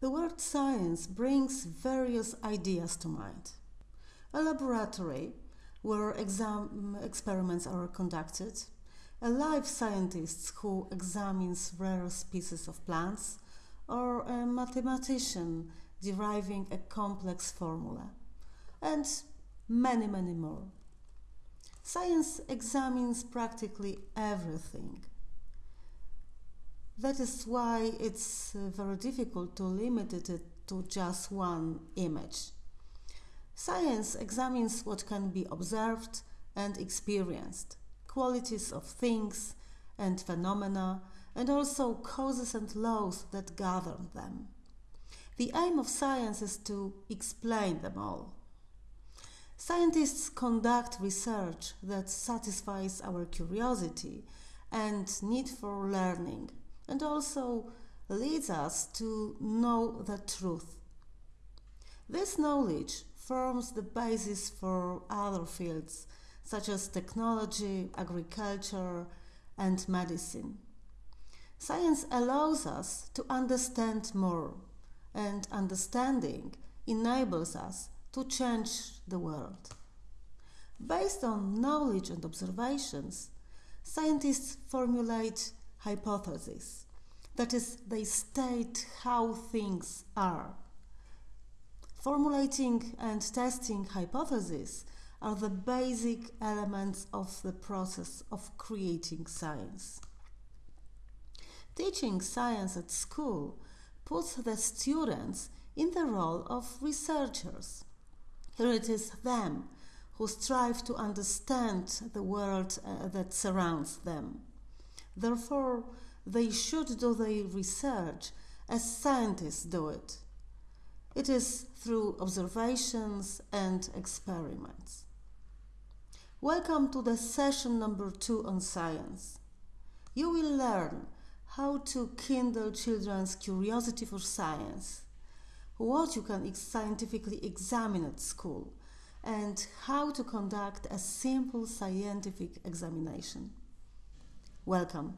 The word science brings various ideas to mind. A laboratory where exam- experiments are conducted, a life scientist who examines rare species of plants, or a mathematician deriving a complex formula, and many, many more. Science examines practically everything. That is why it's uh, very difficult to limit it to just one image. Science examines what can be observed and experienced, qualities of things and phenomena, and also causes and laws that govern them. The aim of science is to explain them all. Scientists conduct research that satisfies our curiosity and need for learning and also leads us to know the truth. This knowledge forms the basis for other fields such as technology, agriculture, and medicine. Science allows us to understand more, and understanding enables us to change the world. Based on knowledge and observations, scientists formulate hypotheses. That is, they state how things are. Formulating and testing hypotheses are the basic elements of the process of creating science. Teaching science at school puts the students in the role of researchers. Here it is them who strive to understand the world uh, that surrounds them. Therefore, they should do their research as scientists do it. It is through observations and experiments. Welcome to the session number two on science. You will learn how to kindle children's curiosity for science, what you can scientifically examine at school, and how to conduct a simple scientific examination. Welcome.